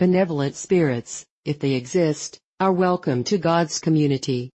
Benevolent spirits, if they exist, are welcome to God's community.